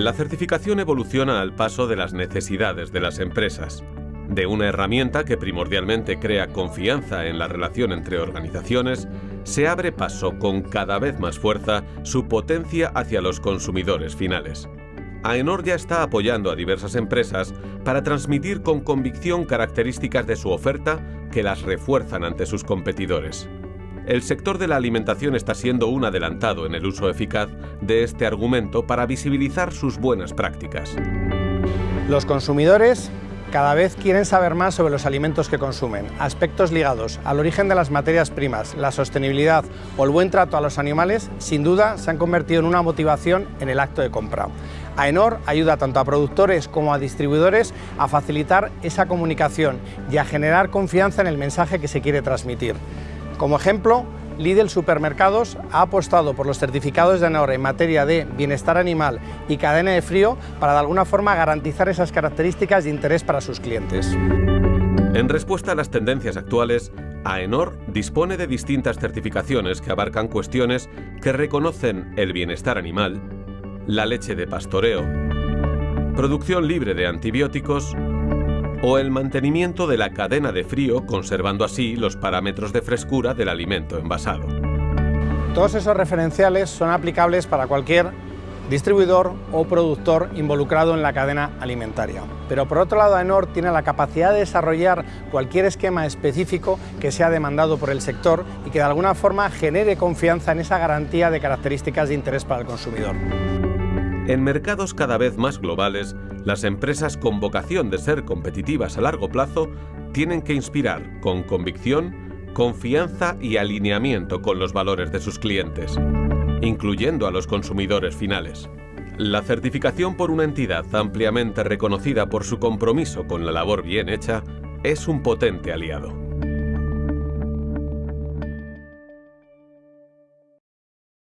La certificación evoluciona al paso de las necesidades de las empresas, de una herramienta que primordialmente crea confianza en la relación entre organizaciones, se abre paso con cada vez más fuerza su potencia hacia los consumidores finales. AENOR ya está apoyando a diversas empresas para transmitir con convicción características de su oferta que las refuerzan ante sus competidores. El sector de la alimentación está siendo un adelantado en el uso eficaz de este argumento para visibilizar sus buenas prácticas. Los consumidores cada vez quieren saber más sobre los alimentos que consumen, aspectos ligados al origen de las materias primas, la sostenibilidad o el buen trato a los animales, sin duda se han convertido en una motivación en el acto de compra. AENOR ayuda tanto a productores como a distribuidores a facilitar esa comunicación y a generar confianza en el mensaje que se quiere transmitir. Como ejemplo, Lidl Supermercados ha apostado por los certificados de AENOR en materia de bienestar animal y cadena de frío para de alguna forma garantizar esas características de interés para sus clientes. En respuesta a las tendencias actuales, AENOR dispone de distintas certificaciones que abarcan cuestiones que reconocen el bienestar animal, la leche de pastoreo, producción libre de antibióticos o el mantenimiento de la cadena de frío, conservando así los parámetros de frescura del alimento envasado. Todos esos referenciales son aplicables para cualquier distribuidor o productor involucrado en la cadena alimentaria. Pero por otro lado, AENOR tiene la capacidad de desarrollar cualquier esquema específico que sea demandado por el sector y que de alguna forma genere confianza en esa garantía de características de interés para el consumidor. En mercados cada vez más globales, las empresas con vocación de ser competitivas a largo plazo tienen que inspirar con convicción, confianza y alineamiento con los valores de sus clientes, incluyendo a los consumidores finales. La certificación por una entidad ampliamente reconocida por su compromiso con la labor bien hecha es un potente aliado.